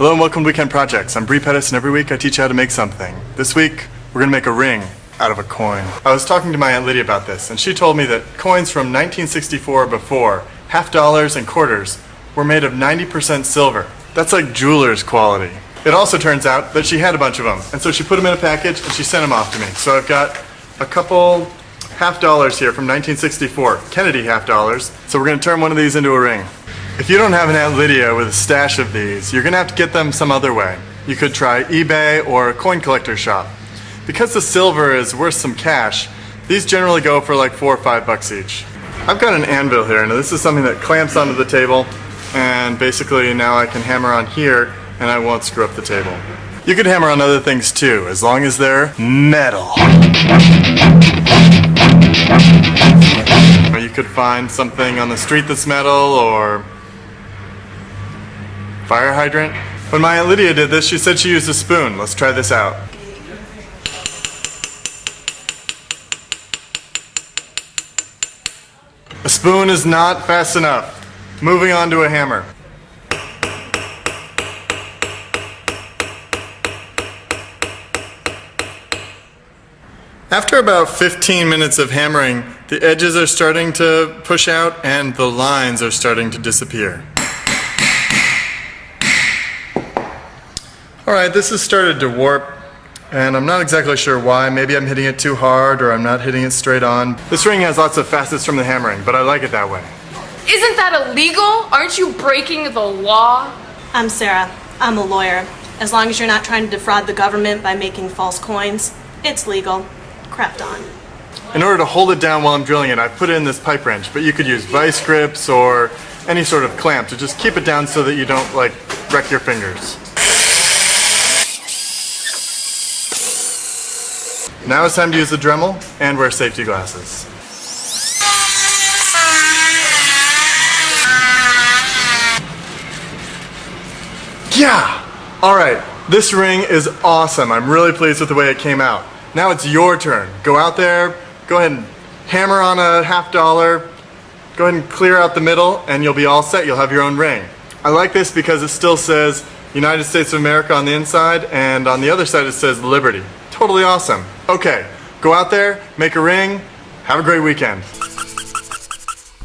Hello and welcome to Weekend Projects. I'm Bre Pettis and every week I teach you how to make something. This week we're going to make a ring out of a coin. I was talking to my Aunt Lydia about this and she told me that coins from 1964 before, half dollars and quarters, were made of 90% silver. That's like jeweler's quality. It also turns out that she had a bunch of them and so she put them in a package and she sent them off to me. So I've got a couple half dollars here from 1964, Kennedy half dollars. So we're going to turn one of these into a ring. If you don't have an Aunt Lydia with a stash of these, you're going to have to get them some other way. You could try eBay or a coin collector shop. Because the silver is worth some cash, these generally go for like four or five bucks each. I've got an anvil here, and this is something that clamps onto the table, and basically now I can hammer on here and I won't screw up the table. You could hammer on other things too, as long as they're metal. Or you could find something on the street that's metal, or fire hydrant. When my Aunt Lydia did this, she said she used a spoon. Let's try this out. A spoon is not fast enough. Moving on to a hammer. After about 15 minutes of hammering, the edges are starting to push out and the lines are starting to disappear. Alright, this has started to warp and I'm not exactly sure why. Maybe I'm hitting it too hard or I'm not hitting it straight on. This ring has lots of facets from the hammering, but I like it that way. Isn't that illegal? Aren't you breaking the law? I'm Sarah. I'm a lawyer. As long as you're not trying to defraud the government by making false coins, it's legal. Craft on. In order to hold it down while I'm drilling it, I put it in this pipe wrench, but you could use vice grips or any sort of clamp to just keep it down so that you don't like wreck your fingers. Now it's time to use the Dremel and wear safety glasses. Yeah! Alright, this ring is awesome. I'm really pleased with the way it came out. Now it's your turn. Go out there, go ahead and hammer on a half dollar, go ahead and clear out the middle and you'll be all set. You'll have your own ring. I like this because it still says United States of America on the inside and on the other side it says Liberty. Totally awesome. Okay, go out there, make a ring, have a great weekend.